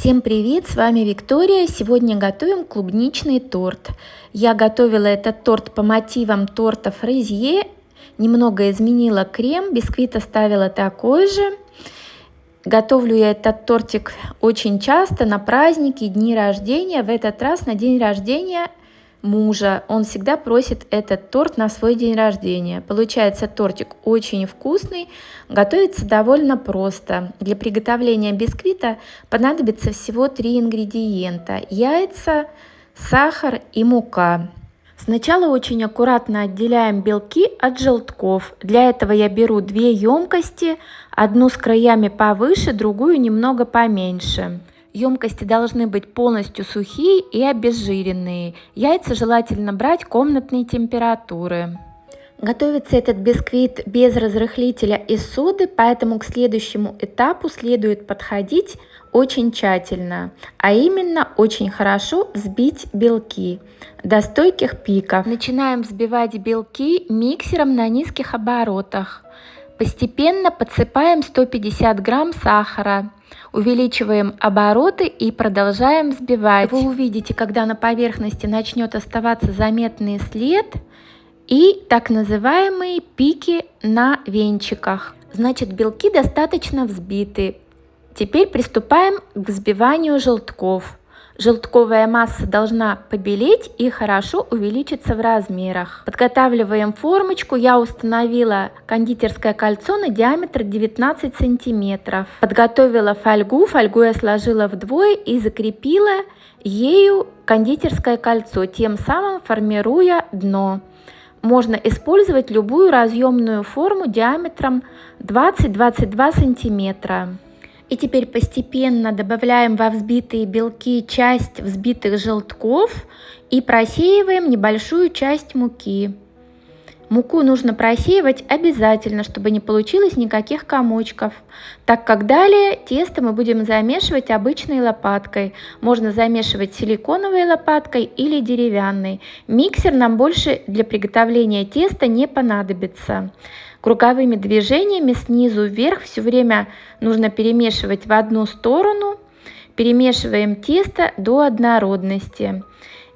Всем привет, с вами Виктория. Сегодня готовим клубничный торт. Я готовила этот торт по мотивам торта фрезье. Немного изменила крем, бисквит оставила такой же. Готовлю я этот тортик очень часто на праздники, дни рождения. В этот раз на день рождения мужа. Он всегда просит этот торт на свой день рождения. Получается тортик очень вкусный, готовится довольно просто. Для приготовления бисквита понадобится всего три ингредиента. Яйца, сахар и мука. Сначала очень аккуратно отделяем белки от желтков. Для этого я беру две емкости, одну с краями повыше, другую немного поменьше. Емкости должны быть полностью сухие и обезжиренные. Яйца желательно брать комнатной температуры. Готовится этот бисквит без разрыхлителя и соды, поэтому к следующему этапу следует подходить очень тщательно, а именно очень хорошо взбить белки до стойких пиков. Начинаем взбивать белки миксером на низких оборотах. Постепенно подсыпаем 150 грамм сахара, увеличиваем обороты и продолжаем взбивать. Вы увидите, когда на поверхности начнет оставаться заметный след и так называемые пики на венчиках. Значит, белки достаточно взбиты. Теперь приступаем к взбиванию желтков. Желтковая масса должна побелеть и хорошо увеличиться в размерах. Подготавливаем формочку. Я установила кондитерское кольцо на диаметр 19 сантиметров. Подготовила фольгу. Фольгу я сложила вдвое и закрепила ею кондитерское кольцо, тем самым формируя дно. Можно использовать любую разъемную форму диаметром 20-22 сантиметра. И теперь постепенно добавляем во взбитые белки часть взбитых желтков и просеиваем небольшую часть муки. Муку нужно просеивать обязательно, чтобы не получилось никаких комочков, так как далее тесто мы будем замешивать обычной лопаткой. Можно замешивать силиконовой лопаткой или деревянной. Миксер нам больше для приготовления теста не понадобится. Круговыми движениями снизу вверх все время нужно перемешивать в одну сторону. Перемешиваем тесто до однородности.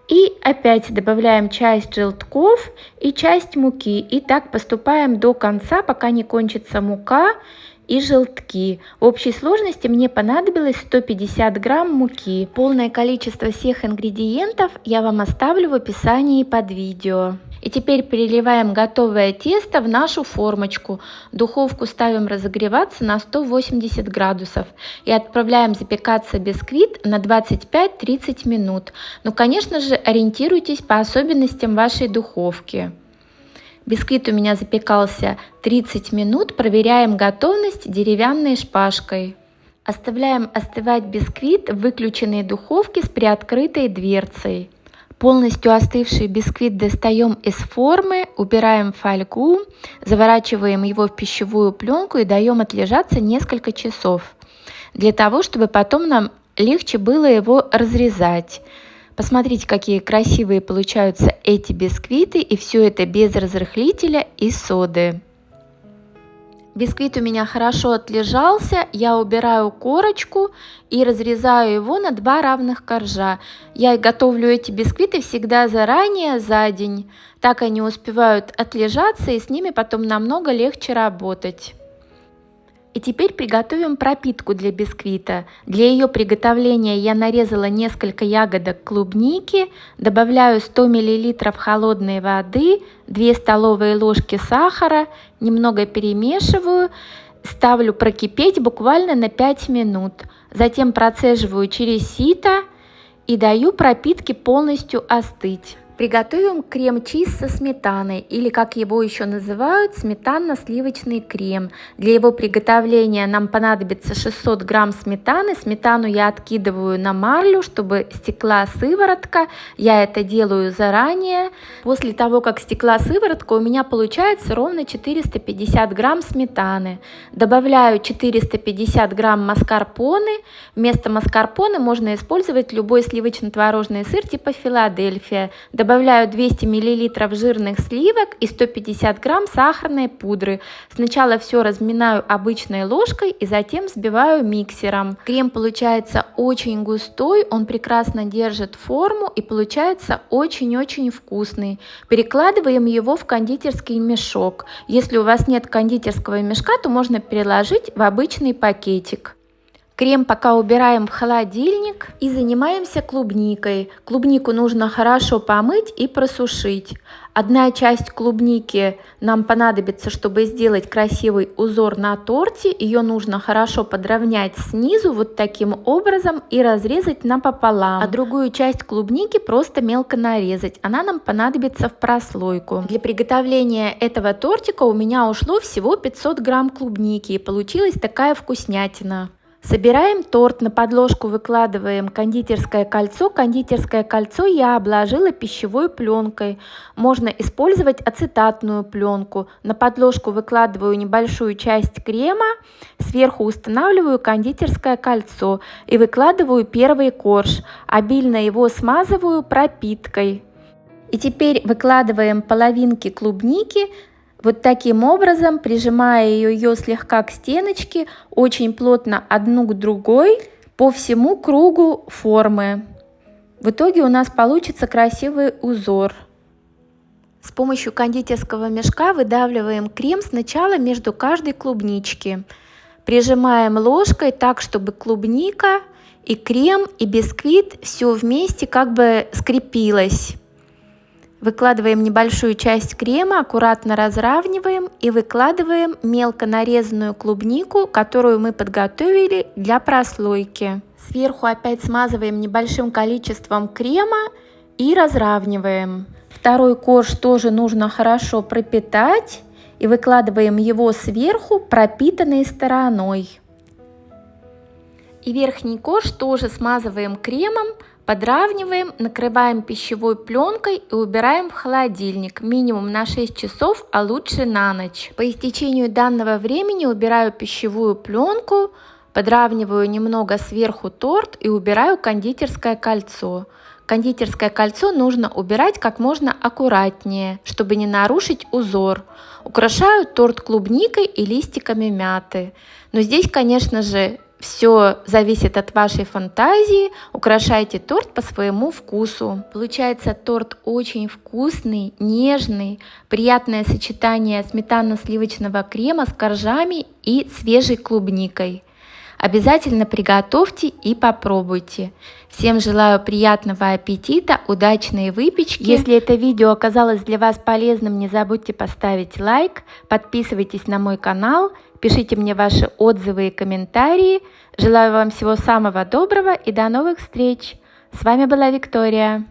И опять добавляем часть желтков и часть муки. И так поступаем до конца, пока не кончится мука и желтки. В общей сложности мне понадобилось 150 грамм муки. Полное количество всех ингредиентов я вам оставлю в описании под видео. И теперь переливаем готовое тесто в нашу формочку. Духовку ставим разогреваться на 180 градусов. И отправляем запекаться бисквит на 25-30 минут. Ну, конечно же, ориентируйтесь по особенностям вашей духовки. Бисквит у меня запекался 30 минут. Проверяем готовность деревянной шпажкой. Оставляем остывать бисквит в выключенной духовке с приоткрытой дверцей. Полностью остывший бисквит достаем из формы, убираем фольгу, заворачиваем его в пищевую пленку и даем отлежаться несколько часов, для того, чтобы потом нам легче было его разрезать. Посмотрите, какие красивые получаются эти бисквиты, и все это без разрыхлителя и соды. Бисквит у меня хорошо отлежался, я убираю корочку и разрезаю его на два равных коржа. Я готовлю эти бисквиты всегда заранее, за день. Так они успевают отлежаться и с ними потом намного легче работать. И теперь приготовим пропитку для бисквита. Для ее приготовления я нарезала несколько ягодок клубники, добавляю 100 мл холодной воды, 2 столовые ложки сахара, немного перемешиваю, ставлю прокипеть буквально на 5 минут. Затем процеживаю через сито и даю пропитке полностью остыть. Приготовим крем-чиз со сметаной или как его еще называют сметанно-сливочный крем. Для его приготовления нам понадобится 600 грамм сметаны. Сметану я откидываю на марлю, чтобы стекла сыворотка. Я это делаю заранее. После того, как стекла сыворотка, у меня получается ровно 450 грамм сметаны. Добавляю 450 грамм маскарпоне. Вместо маскарпоне можно использовать любой сливочно-творожный сыр типа Филадельфия. Добавляю 200 мл жирных сливок и 150 грамм сахарной пудры. Сначала все разминаю обычной ложкой и затем взбиваю миксером. Крем получается очень густой, он прекрасно держит форму и получается очень-очень вкусный. Перекладываем его в кондитерский мешок. Если у вас нет кондитерского мешка, то можно переложить в обычный пакетик. Крем пока убираем в холодильник и занимаемся клубникой. Клубнику нужно хорошо помыть и просушить. Одна часть клубники нам понадобится, чтобы сделать красивый узор на торте. Ее нужно хорошо подровнять снизу вот таким образом и разрезать напополам. А другую часть клубники просто мелко нарезать. Она нам понадобится в прослойку. Для приготовления этого тортика у меня ушло всего 500 грамм клубники и получилась такая вкуснятина. Собираем торт, на подложку выкладываем кондитерское кольцо. Кондитерское кольцо я обложила пищевой пленкой. Можно использовать ацетатную пленку. На подложку выкладываю небольшую часть крема, сверху устанавливаю кондитерское кольцо и выкладываю первый корж. Обильно его смазываю пропиткой. И теперь выкладываем половинки клубники вот таким образом, прижимая ее слегка к стеночке, очень плотно одну к другой по всему кругу формы. В итоге у нас получится красивый узор. С помощью кондитерского мешка выдавливаем крем сначала между каждой клубнички. Прижимаем ложкой так, чтобы клубника и крем и бисквит все вместе как бы скрепилось. Выкладываем небольшую часть крема, аккуратно разравниваем и выкладываем мелко нарезанную клубнику, которую мы подготовили для прослойки. Сверху опять смазываем небольшим количеством крема и разравниваем. Второй корж тоже нужно хорошо пропитать и выкладываем его сверху пропитанной стороной. И верхний корж тоже смазываем кремом, Подравниваем, накрываем пищевой пленкой и убираем в холодильник минимум на 6 часов, а лучше на ночь. По истечению данного времени убираю пищевую пленку, подравниваю немного сверху торт и убираю кондитерское кольцо. Кондитерское кольцо нужно убирать как можно аккуратнее, чтобы не нарушить узор. Украшаю торт клубникой и листиками мяты. Но здесь, конечно же, все зависит от вашей фантазии. Украшайте торт по своему вкусу. Получается торт очень вкусный, нежный, приятное сочетание сметанно-сливочного крема с коржами и свежей клубникой. Обязательно приготовьте и попробуйте. Всем желаю приятного аппетита, удачной выпечки. Если это видео оказалось для вас полезным, не забудьте поставить лайк, подписывайтесь на мой канал, пишите мне ваши отзывы и комментарии. Желаю вам всего самого доброго и до новых встреч. С вами была Виктория.